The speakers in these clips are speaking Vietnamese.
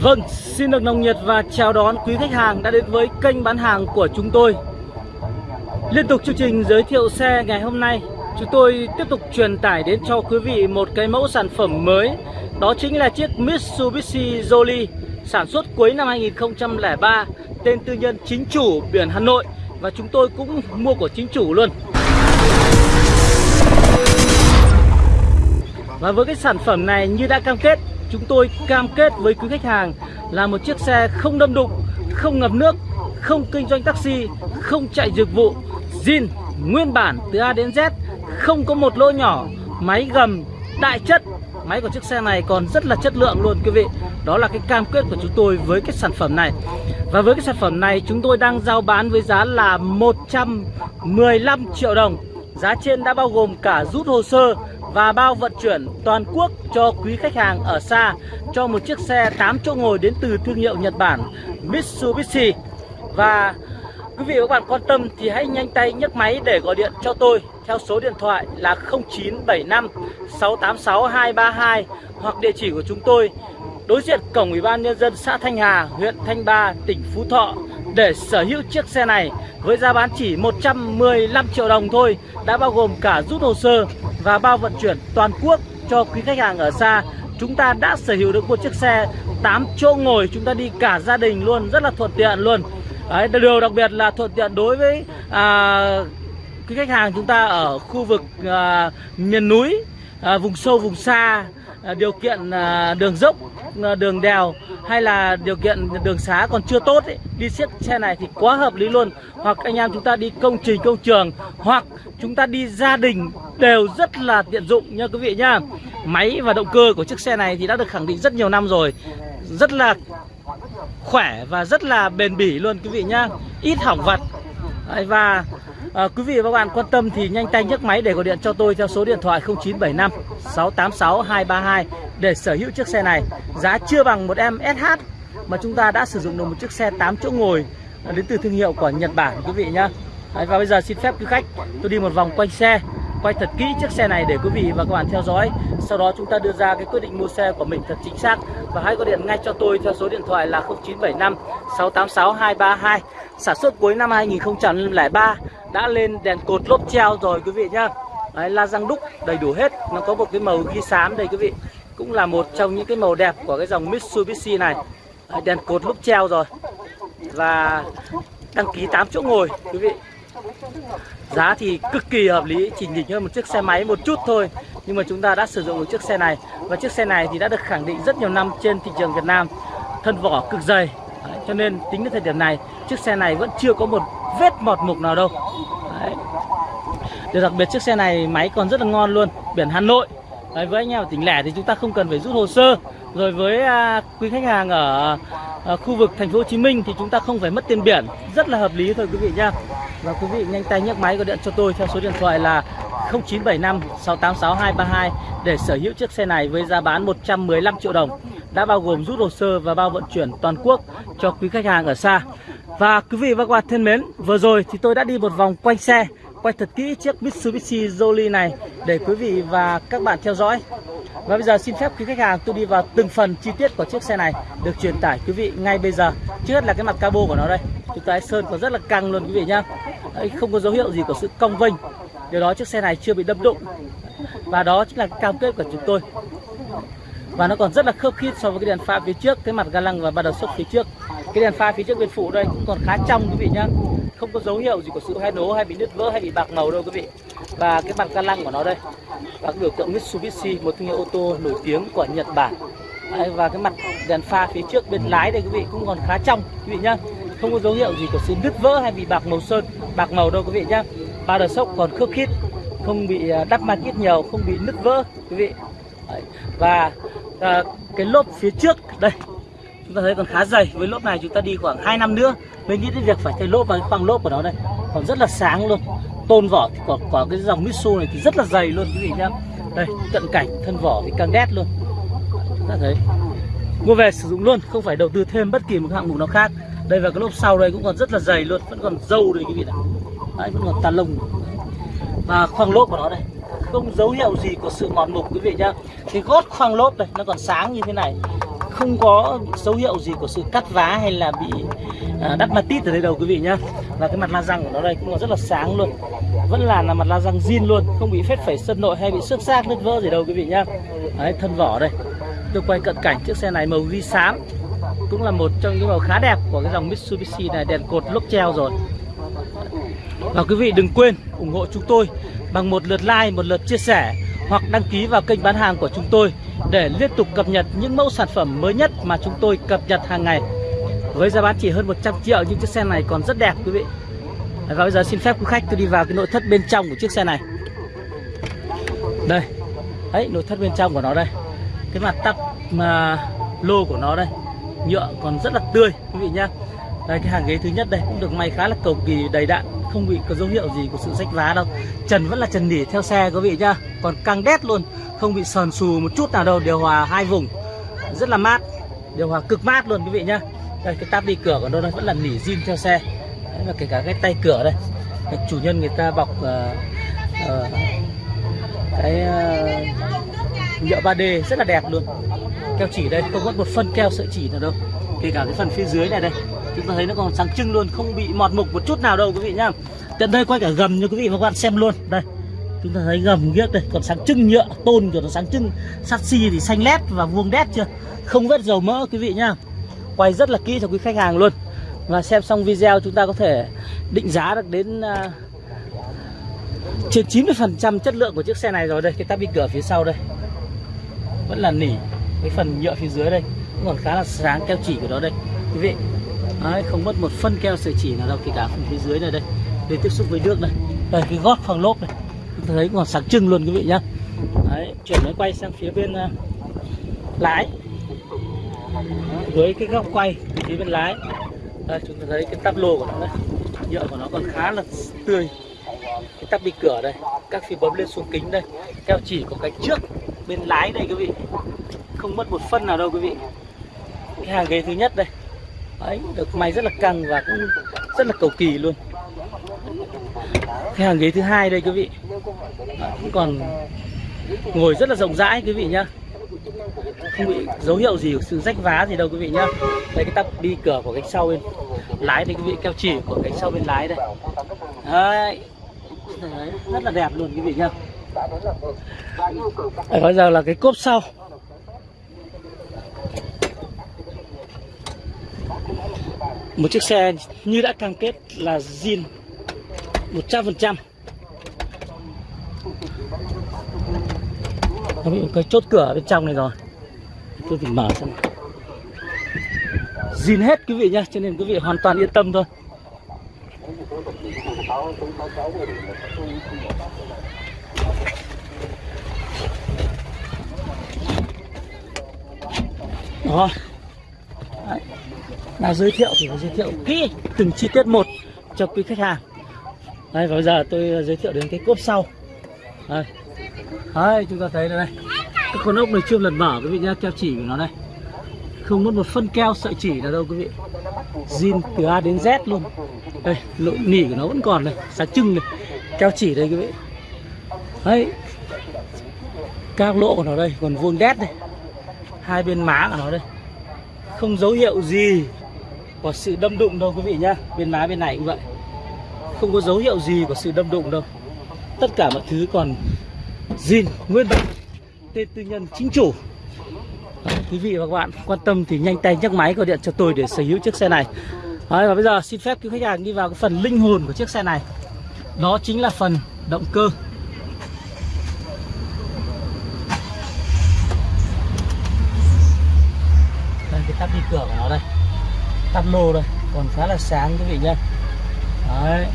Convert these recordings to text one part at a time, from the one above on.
Vâng, xin được nồng nhiệt và chào đón quý khách hàng đã đến với kênh bán hàng của chúng tôi. Liên tục chương trình giới thiệu xe ngày hôm nay Chúng tôi tiếp tục truyền tải đến cho quý vị một cái mẫu sản phẩm mới. Đó chính là chiếc Mitsubishi Jolly Sản xuất cuối năm 2003 Tên tư nhân chính chủ biển Hà Nội Và chúng tôi cũng mua của chính chủ luôn. Và với cái sản phẩm này như đã cam kết Chúng tôi cam kết với quý khách hàng là một chiếc xe không đâm đụng, không ngập nước, không kinh doanh taxi, không chạy dịch vụ, zin, nguyên bản từ A đến Z, không có một lỗ nhỏ, máy gầm, đại chất. Máy của chiếc xe này còn rất là chất lượng luôn quý vị. Đó là cái cam kết của chúng tôi với cái sản phẩm này. Và với cái sản phẩm này chúng tôi đang giao bán với giá là 115 triệu đồng. Giá trên đã bao gồm cả rút hồ sơ và bao vận chuyển toàn quốc cho quý khách hàng ở xa cho một chiếc xe 8 chỗ ngồi đến từ thương hiệu Nhật Bản Mitsubishi. Và quý vị và các bạn quan tâm thì hãy nhanh tay nhấc máy để gọi điện cho tôi theo số điện thoại là 0975 686 232 hoặc địa chỉ của chúng tôi đối diện cổng Ủy ban nhân dân xã Thanh Hà, huyện Thanh Ba, tỉnh Phú Thọ để sở hữu chiếc xe này với giá bán chỉ 115 triệu đồng thôi đã bao gồm cả rút hồ sơ và bao vận chuyển toàn quốc cho quý khách hàng ở xa. Chúng ta đã sở hữu được một chiếc xe 8 chỗ ngồi chúng ta đi cả gia đình luôn rất là thuận tiện luôn. Đấy, điều đặc biệt là thuận tiện đối với à, quý khách hàng chúng ta ở khu vực à, miền núi à, vùng sâu vùng xa. Ờ, điều kiện ờ, đường dốc ờ, đường đèo hay là điều kiện đường xá còn chưa tốt ấy, đi chiếc xe này thì quá hợp lý luôn. Hoặc anh em chúng ta đi công trình công trường hoặc chúng ta đi gia đình đều rất là tiện dụng nha quý vị nhá máy và động cơ của chiếc xe này thì đã được khẳng định rất nhiều năm rồi. Rất là khỏe và rất là bền bỉ luôn quý vị nhá ít hỏng vặt và à, quý vị và các bạn quan tâm thì nhanh tay nhấc máy để gọi điện cho tôi theo số điện thoại 0975 686 232 để sở hữu chiếc xe này. Giá chưa bằng một em SH mà chúng ta đã sử dụng được một chiếc xe 8 chỗ ngồi à, đến từ thương hiệu của Nhật Bản quý vị nhá. Đấy, và bây giờ xin phép quý khách tôi đi một vòng quanh xe quay thật kỹ chiếc xe này để quý vị và các bạn theo dõi. Sau đó chúng ta đưa ra cái quyết định mua xe của mình thật chính xác và hãy gọi điện ngay cho tôi theo số điện thoại là 0975 686 232 sản xuất cuối năm 2003 đã lên đèn cột lốp treo rồi quý vị nhá. Đấy, la răng đúc đầy đủ hết. Nó có một cái màu ghi xám đây quý vị. Cũng là một trong những cái màu đẹp của cái dòng Mitsubishi này. Đấy, đèn cột lốp treo rồi. Và đăng ký 8 chỗ ngồi quý vị. Giá thì cực kỳ hợp lý, chỉ nhỉnh hơn một chiếc xe máy một chút thôi. Nhưng mà chúng ta đã sử dụng một chiếc xe này. Và chiếc xe này thì đã được khẳng định rất nhiều năm trên thị trường Việt Nam. Thân vỏ cực dày. Đấy, Cho nên tính đến thời điểm này Chiếc xe này vẫn chưa có một vết mọt mục nào đâu. Điều đặc biệt chiếc xe này máy còn rất là ngon luôn Biển Hà Nội. Đấy, Với anh em ở tỉnh lẻ thì chúng ta không cần phải rút hồ sơ. Rồi với à, quý khách hàng ở à, khu vực thành phố Hồ Chí Minh thì chúng ta không phải mất tiền biển. Rất là hợp lý thôi quý vị nhá. Và quý vị nhanh tay nhấc máy gọi điện cho tôi theo số điện thoại là 0975 686 232 để sở hữu chiếc xe này với giá bán 115 triệu đồng. Đã bao gồm rút hồ sơ và bao vận chuyển toàn quốc cho quý khách hàng ở xa. Và quý vị và các bạn thân mến, vừa rồi thì tôi đã đi một vòng quanh xe, quay thật kỹ chiếc Mitsubishi Jolie này để quý vị và các bạn theo dõi. Và bây giờ xin phép quý khách hàng tôi đi vào từng phần chi tiết của chiếc xe này được truyền tải quý vị ngay bây giờ. Trước hết là cái mặt cabo của nó đây. Chúng ta sơn còn rất là căng luôn quý vị nhá. Đấy, không có dấu hiệu gì của sự cong vênh. Điều đó chiếc xe này chưa bị đâm đụng. Và đó chính là cái cam kết của chúng tôi. Và nó còn rất là khớp khít so với cái đèn pha phía trước, cái mặt ga lăng và ba đầu sốc phía trước. Cái đèn pha phía trước bên phụ đây cũng còn khá trong quý vị nhá. Không có dấu hiệu gì của sự hay nố hay bị nứt vỡ hay bị bạc màu đâu quý vị. Và cái mặt ca lăng của nó đây. Và cái biểu tượng Mitsubishi, một thương hiệu ô tô nổi tiếng của Nhật Bản. Đấy, và cái mặt đèn pha phía trước bên lái đây quý vị cũng còn khá trong quý vị nhá không có dấu hiệu gì của sự nứt vỡ hay bị bạc màu sơn bạc màu đâu quý vị nhá ba đờ sốc còn khớp khít không bị à, đắp ma kít nhiều không bị nứt vỡ quý vị Đấy. và à, cái lốp phía trước đây chúng ta thấy còn khá dày. Với lốp này chúng ta đi khoảng 2 năm nữa, mới nghĩ đến việc phải thay lốp và cái khoang lốp của nó đây. Còn rất là sáng luôn. Tôn vỏ thì còn có cái dòng Mitsu này thì rất là dày luôn, quý vị nhá. Đây, cận cảnh, thân vỏ thì càng đét luôn. Chúng ta thấy. Mua về sử dụng luôn, không phải đầu tư thêm bất kỳ một hạng mục nào khác. Đây và cái lốp sau đây cũng còn rất là dày luôn, vẫn còn dâu đây, quý vị này. Đấy, vẫn còn tàn lông. Và khoang lốp của nó đây. Không dấu hiệu gì của sự mòn mục, quý vị nhá. Cái gót khoang lốp đây, nó còn sáng như thế này không có dấu hiệu gì của sự cắt vá hay là bị à, đắt matit ở đây đâu quý vị nhá. Và cái mặt la răng của nó đây cũng là rất là sáng luôn. Vẫn là là mặt la răng zin luôn không bị phết phẩy sân nội hay bị xước xác nứt vỡ gì đâu quý vị nhá. Đấy thân vỏ đây. Tôi quay cận cảnh chiếc xe này màu ghi xám cũng là một trong những màu khá đẹp của cái dòng Mitsubishi này đèn cột lốp treo rồi. Và quý vị đừng quên ủng hộ chúng tôi bằng một lượt like, một lượt chia sẻ hoặc đăng ký vào kênh bán hàng của chúng tôi để liên tục cập nhật những mẫu sản phẩm mới nhất mà chúng tôi cập nhật hàng ngày. Với giá bán chỉ hơn 100 triệu nhưng chiếc xe này còn rất đẹp quý vị. Và bây giờ xin phép quý khách tôi đi vào cái nội thất bên trong của chiếc xe này. Đây. Đấy, nội thất bên trong của nó đây. Cái mặt tắp mà lô của nó đây. Nhựa còn rất là tươi quý vị nhá. Đây cái hàng ghế thứ nhất đây cũng được may khá là cầu kỳ đầy đặn không bị có dấu hiệu gì của sự rách vá đâu. Trần vẫn là trần nỉ theo xe quý vị nhá. Còn căng đét luôn không bị sờn xù một chút nào đâu điều hòa hai vùng. Rất là mát điều hòa cực mát luôn quý vị nhá. Đây cái táp đi cửa của nó đây vẫn là nỉ zin theo xe. Đấy, và kể cả cái tay cửa đây. Cái chủ nhân người ta bọc uh, uh, cái uh, nhựa 3D rất là đẹp luôn. Keo chỉ đây không mất một phân keo sợi chỉ nào đâu. Kể cả cái phần phía dưới này đây chúng ta thấy nó còn sáng trưng luôn không bị mọt mục một chút nào đâu quý vị nhá. Tận đây quay cả gầm cho quý vị và các bạn xem luôn. Đây chúng ta thấy gầm ghiếc đây còn sáng trưng nhựa tôn của nó sáng trưng. Sắt xi thì xanh lét và vuông đét chưa? Không vết dầu mỡ quý vị nhá. Quay rất là kỹ cho quý khách hàng luôn. Và xem xong video chúng ta có thể định giá được đến uh, trên 90% chất lượng của chiếc xe này rồi đây. Cái tabi cửa phía sau đây. Vẫn là nỉ cái phần nhựa phía dưới đây. Cũng còn khá là sáng keo chỉ của nó đây. Quý vị Đấy, không mất một phân keo sợi chỉ nào đâu kể cả phần phía dưới này đây. Để tiếp xúc với nước này. Đây cái gót phẳng lốp này. Chúng ta thấy còn sáng trưng luôn quý vị nhá. Đấy, chuyển máy quay sang phía bên uh, lái. Đấy, với cái góc quay phía bên lái. Đây, chúng ta thấy cái tắp lô của nó đây. Nhựa của nó còn khá là tươi. Cái tắp bị cửa đây. Các phi bấm lên xuống kính đây. Keo chỉ của cánh trước bên lái đây quý vị. Không mất một phân nào đâu quý vị. Cái hàng ghế thứ nhất đây. Đấy, được may rất là căng và cũng rất là cầu kỳ luôn. Cái hàng ghế thứ hai đây quý vị. Cũng còn ngồi rất là rộng rãi quý vị nhá. Không bị dấu hiệu gì của sự rách vá gì đâu quý vị nhá. Đây cái tắp đi cửa của cánh sau bên lái đây quý vị. Keo chỉ của cánh sau bên lái đây. Đấy, đấy rất là đẹp luôn quý vị nhá. Bây giờ là cái cốp sau một chiếc xe như đã cam kết là zin 100% nó bị cái chốt cửa bên trong này rồi. Tôi phải mở xem zin hết quý vị nhá, cho nên quý vị hoàn toàn yên tâm thôi. Đó là giới thiệu thì phải giới thiệu kỹ từng chi tiết một cho quý khách hàng. Đây và bây giờ tôi à, giới thiệu đến cái cốp sau. Đây. Đây chúng ta thấy đây cái con ốc này chưa lần mở quý vị nhá keo chỉ của nó đây không mất một phân keo sợi chỉ nào đâu quý vị. Zin từ A đến Z luôn. Đây lỗ nỉ của nó vẫn còn này, sáng trưng này. Keo chỉ đây quý vị. Đấy. Các lỗ của nó đây còn vuông đét đây hai bên má của nó đây. Không dấu hiệu gì có sự đâm đụng đâu quý vị nhá. Bên má bên này cũng vậy. Không có dấu hiệu gì của sự đâm đụng đâu. Tất cả mọi thứ còn zin nguyên bản tên tư nhân chính chủ. Đấy, quý vị và các bạn quan tâm thì nhanh tay nhấc máy gọi điện cho tôi để sở hữu chiếc xe này. Đấy, và bây giờ xin phép quý khách hàng đi vào cái phần linh hồn của chiếc xe này. Đó chính là phần động cơ. Đây cái tắp đi cửa của nó đây tắp lô đây còn khá là sáng quý vị nhá. Đấy.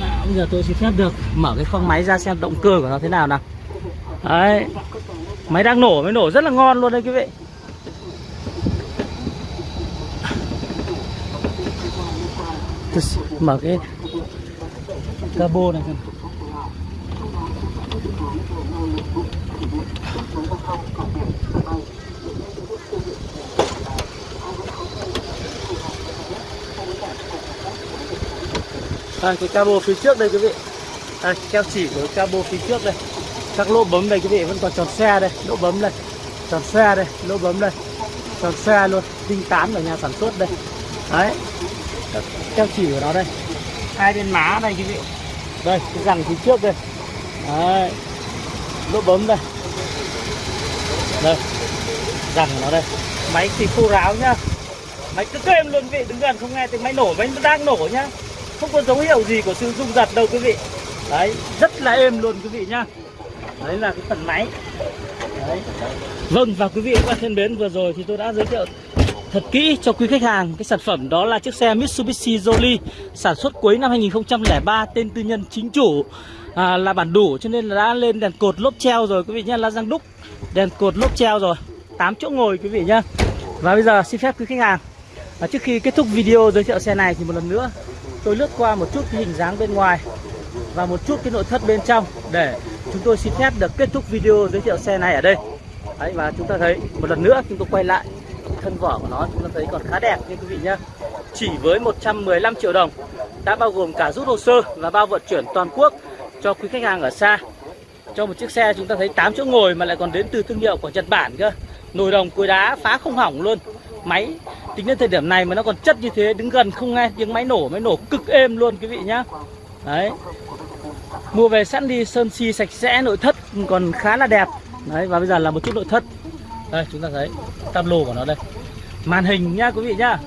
Nào, bây giờ tôi xin phép được mở cái khoang máy ra xem động cơ của nó thế nào nào. Đấy. Máy đang nổ mới nổ rất là ngon luôn đây quý vị. Mở cái cabo này đây, cái cabo phía trước đây quý vị. Đây keo chỉ của cabo phía trước đây. Các lỗ bấm đây quý vị vẫn còn tròn xe đây. Lỗ bấm đây Tròn xe đây, lỗ bấm đây Tròn xe luôn, tinh tán ở nhà sản xuất đây. Đấy. Các Keo chỉ của nó đây. Hai bên má đây quý vị. Đây, cái răng phía trước đây. Đấy. Lỗ bấm đây. Đây. Răng nó đây. Máy thì khô ráo nhá. Máy cứ êm luôn vị, đứng gần không nghe tiếng máy nổ, máy đang nổ nhá. Không có dấu hiệu gì của sự rung giật đâu quý vị. Đấy, rất là êm luôn quý vị nhá. Đấy là cái phần máy. Đấy. Vâng và quý vị các bạn thân mến vừa rồi thì tôi đã giới thiệu thật kỹ cho quý khách hàng cái sản phẩm đó là chiếc xe Mitsubishi Jolly sản xuất cuối năm 2003 tên tư nhân chính chủ à, là bản đủ cho nên là đã lên đèn cột lốp treo rồi quý vị nhá là răng đúc. Đèn cột lốp treo rồi 8 chỗ ngồi quý vị nhá. Và bây giờ xin phép quý khách hàng. À, trước khi kết thúc video giới thiệu xe này thì một lần nữa tôi lướt qua một chút cái hình dáng bên ngoài và một chút cái nội thất bên trong để chúng tôi xin phép được kết thúc video giới thiệu xe này ở đây. Đấy, và chúng ta thấy một lần nữa chúng tôi quay lại thân vỏ của nó chúng ta thấy còn khá đẹp nha quý vị nhá. Chỉ với 115 triệu đồng đã bao gồm cả rút hồ sơ và bao vận chuyển toàn quốc cho quý khách hàng ở xa. Cho một chiếc xe chúng ta thấy 8 chỗ ngồi mà lại còn đến từ thương hiệu của Nhật Bản cơ. Nồi đồng cối đá phá không hỏng luôn. Máy tính đến thời điểm này mà nó còn chất như thế, đứng gần không nghe tiếng máy nổ máy nổ cực êm luôn quý vị nhá. Đấy. Mua về sẵn đi, sơn si sạch sẽ, nội thất còn khá là đẹp. Đấy, và bây giờ là một chút nội thất. Đây, chúng ta thấy tam lô của nó đây. Màn hình nhá quý vị nhá.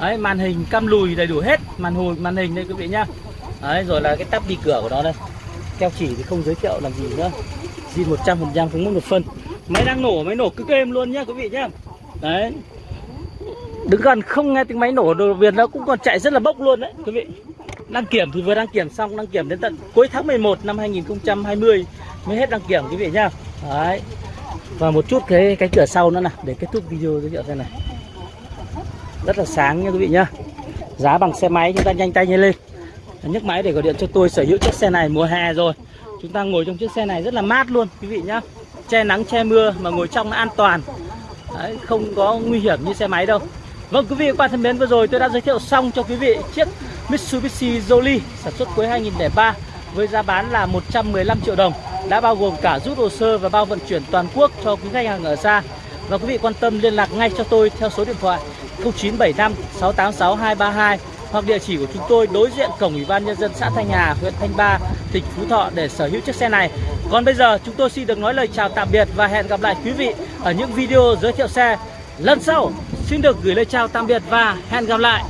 Đấy, màn hình cam lùi đầy đủ hết. Màn hồi, màn hình đây quý vị nhá. Đấy, rồi là cái tắp đi cửa của nó đây. Keo chỉ thì không giới thiệu làm gì nữa. Zin 100 phần trăm không mất một phân. Máy đang nổ, máy nổ cứ êm luôn nhá quý vị nhá. Đấy đứng gần không nghe tiếng máy nổ đồ Việt nó cũng còn chạy rất là bốc luôn đấy quý vị. Đăng kiểm thì vừa đăng kiểm xong đăng kiểm đến tận cuối tháng 11 năm 2020 mới hết đăng kiểm quý vị nhá. Đấy. Và một chút cái cái cửa sau nữa nè để kết thúc video giới thiệu xem này. Rất là sáng nha quý vị nhá. Giá bằng xe máy chúng ta nhanh tay nhanh lên. Nhấc máy để gọi điện cho tôi sở hữu chiếc xe này mùa hè rồi. Chúng ta ngồi trong chiếc xe này rất là mát luôn quý vị nhá. Che nắng che mưa mà ngồi trong nó an toàn. Đấy, không có nguy hiểm như xe máy đâu. Vâng quý vị và các bạn thân mến vừa rồi tôi đã giới thiệu xong cho quý vị chiếc Mitsubishi Jolly sản xuất cuối 2003 với giá bán là 115 triệu đồng đã bao gồm cả rút hồ sơ và bao vận chuyển toàn quốc cho quý khách hàng ở xa và quý vị quan tâm liên lạc ngay cho tôi theo số điện thoại 0975 686 232 hoặc địa chỉ của chúng tôi đối diện cổng ủy ban nhân dân xã Thanh Hà, huyện Thanh Ba, tỉnh Phú Thọ để sở hữu chiếc xe này. Còn bây giờ chúng tôi xin được nói lời chào tạm biệt và hẹn gặp lại quý vị ở những video giới thiệu xe lần sau. Xin được gửi lời chào tạm biệt và hẹn gặp lại.